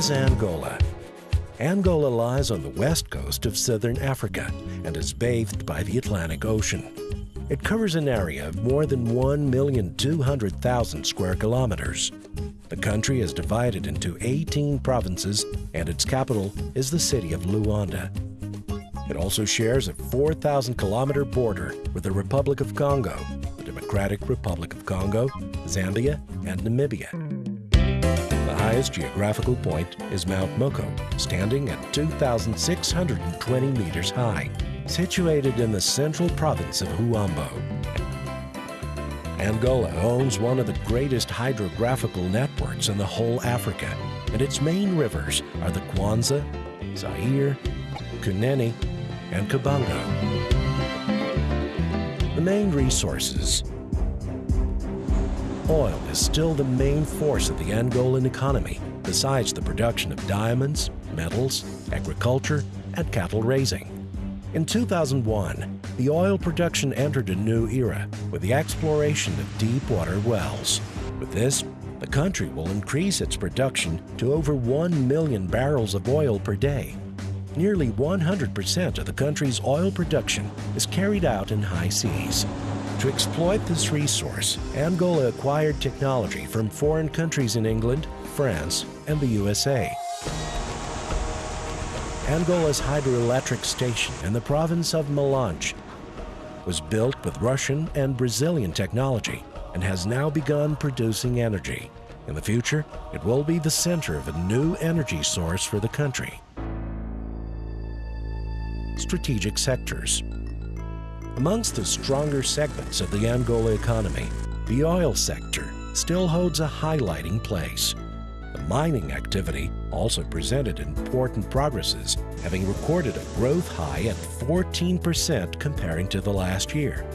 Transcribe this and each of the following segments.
is Angola? Angola lies on the west coast of southern Africa and is bathed by the Atlantic Ocean. It covers an area of more than 1,200,000 square kilometers. The country is divided into 18 provinces and its capital is the city of Luanda. It also shares a 4,000 kilometer border with the Republic of Congo, the Democratic Republic of Congo, Zambia, and Namibia. Highest geographical point is Mount Moko, standing at 2,620 meters high, situated in the central province of Huambo. Angola owns one of the greatest hydrographical networks in the whole Africa, and its main rivers are the Kwanza, Zaire, Kunene, and Kubango. The main resources. Oil is still the main force of the Angolan economy, besides the production of diamonds, metals, agriculture, and cattle raising. In 2001, the oil production entered a new era with the exploration of deep water wells. With this, the country will increase its production to over 1 million barrels of oil per day. Nearly 100% of the country's oil production is carried out in high seas. To exploit this resource, Angola acquired technology from foreign countries in England, France, and the USA. Angola's hydroelectric station in the province of Malanje was built with Russian and Brazilian technology and has now begun producing energy. In the future, it will be the center of a new energy source for the country. Strategic sectors. Amongst the stronger segments of the Angola economy, the oil sector still holds a highlighting place. The mining activity also presented important progresses, having recorded a growth high at 14% comparing to the last year.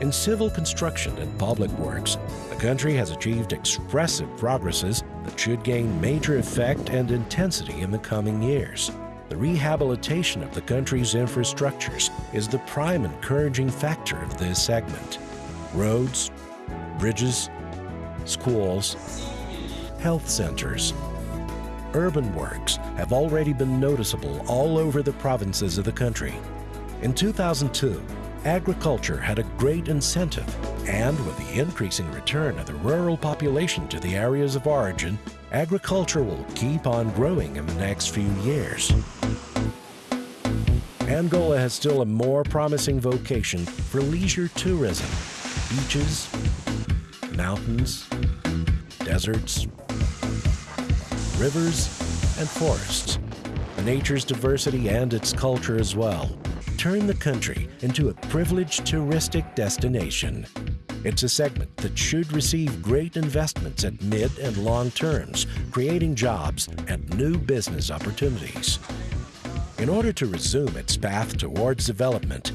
In civil construction and public works, the country has achieved expressive progresses that should gain major effect and intensity in the coming years. The rehabilitation of the country's infrastructures is the prime encouraging factor of this segment. Roads, bridges, schools, health centers, urban works have already been noticeable all over the provinces of the country. In 2002, agriculture had a great incentive, and with the increasing return of the rural population to the areas of origin, agriculture will keep on growing in the next few years. Angola has still a more promising vocation for leisure tourism. Beaches, mountains, deserts, rivers, and forests. Nature's diversity and its culture as well turn the country into a privileged touristic destination. It's a segment that should receive great investments at mid and long terms, creating jobs and new business opportunities. In order to resume its path towards development,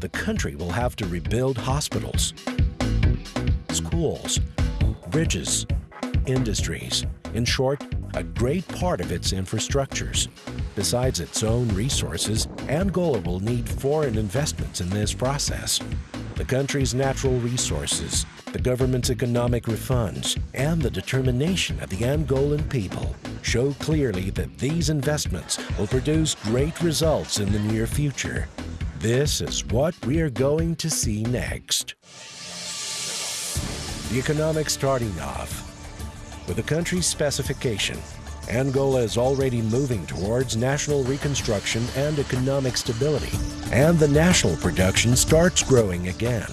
the country will have to rebuild hospitals, schools, bridges, industries, in short, a great part of its infrastructures. Besides its own resources, Angola will need foreign investments in this process. The country's natural resources, the government's economic refunds, and the determination of the Angolan people show clearly that these investments will produce great results in the near future. This is what we are going to see next. The economic starting off. With the country's specification, Angola is already moving towards national reconstruction and economic stability, and the national production starts growing again.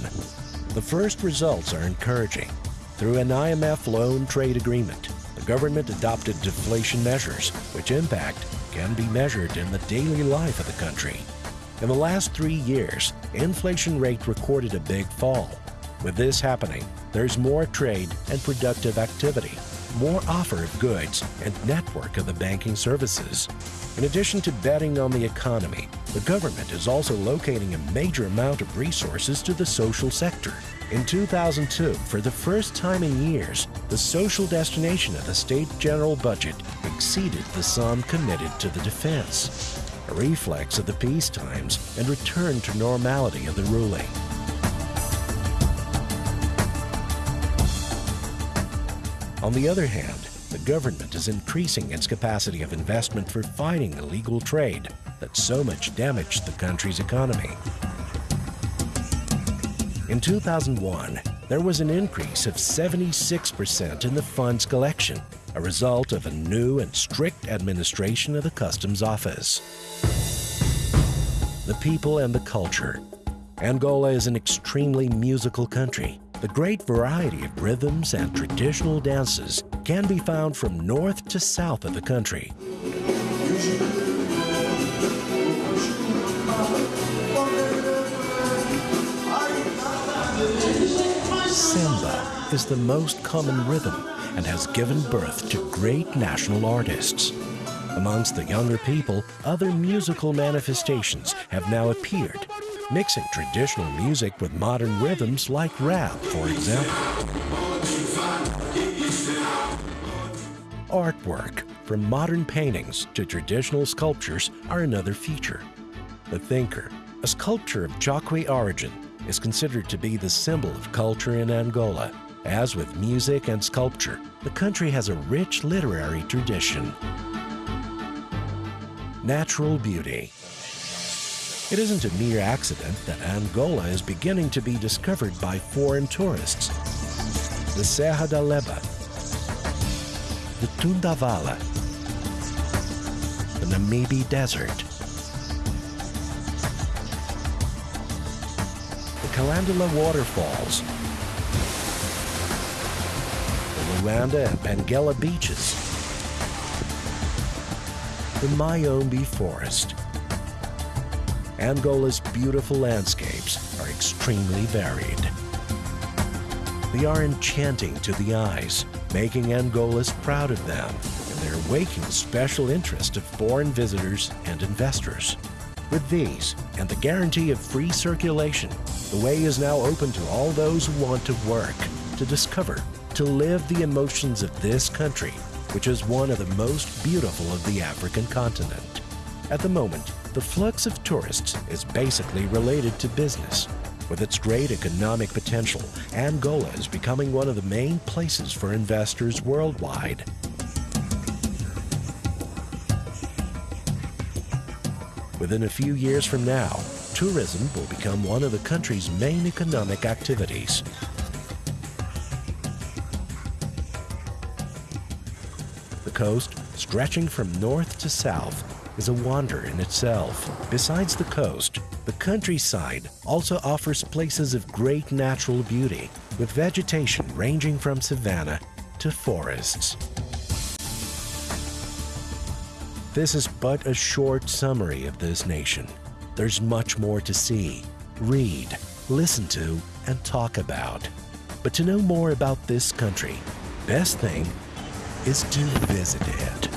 The first results are encouraging. Through an IMF loan trade agreement, the government adopted deflation measures, which impact can be measured in the daily life of the country. In the last three years, inflation rate recorded a big fall. With this happening, there's more trade and productive activity, more offer of goods, and network of the banking services. In addition to betting on the economy, the government is also locating a major amount of resources to the social sector. In 2002, for the first time in years, the social destination of the state general budget exceeded the sum committed to the defense, a reflex of the peace times and return to normality of the ruling. On the other hand, the government is increasing its capacity of investment for fighting illegal trade that so much damaged the country's economy. In 2001, there was an increase of 76% in the funds collection, a result of a new and strict administration of the Customs Office. The people and the culture. Angola is an extremely musical country. The great variety of rhythms and traditional dances can be found from north to south of the country. Samba is the most common rhythm and has given birth to great national artists. Amongst the younger people, other musical manifestations have now appeared, mixing traditional music with modern rhythms like rap, for example. Artwork, from modern paintings to traditional sculptures, are another feature. The Thinker, a sculpture of Chokwe origin, is considered to be the symbol of culture in Angola. As with music and sculpture, the country has a rich literary tradition. Natural beauty. It isn't a mere accident that Angola is beginning to be discovered by foreign tourists. The Serra da Leba, the Tundavala, the Namibe Desert, the Kalandula Waterfalls, the Luanda and Benguela beaches, the Mayombe Forest. Angola's beautiful landscapes are extremely varied. They are enchanting to the eyes, making Angolas proud of them, and they're waking special interest of foreign visitors and investors. With these, and the guarantee of free circulation, the way is now open to all those who want to work, to discover, to live the emotions of this country, which is one of the most beautiful of the African continent. At the moment, the flux of tourists is basically related to business. With its great economic potential, Angola is becoming one of the main places for investors worldwide. Within a few years from now, tourism will become one of the country's main economic activities. The coast, stretching from north to south, is a wonder in itself. Besides the coast, the countryside also offers places of great natural beauty, with vegetation ranging from savanna to forests. This is but a short summary of this nation. There's much more to see, read, listen to, and talk about. But to know more about this country, best thing is to visit it.